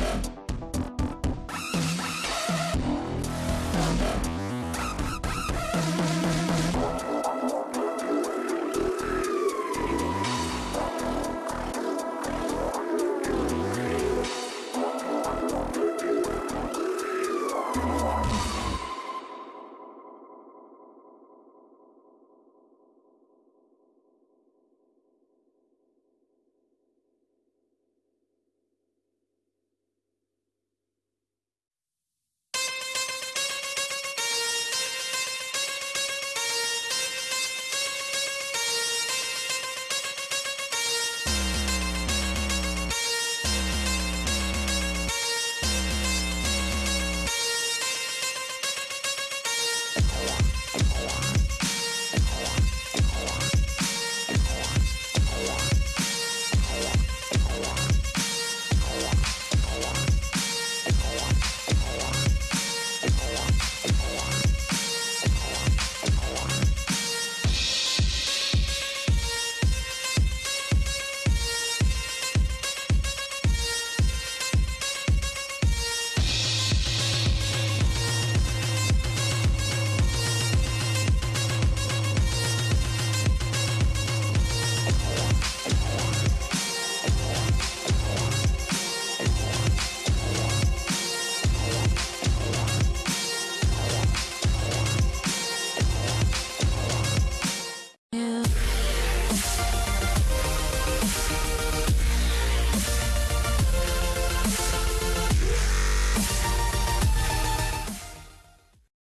Thank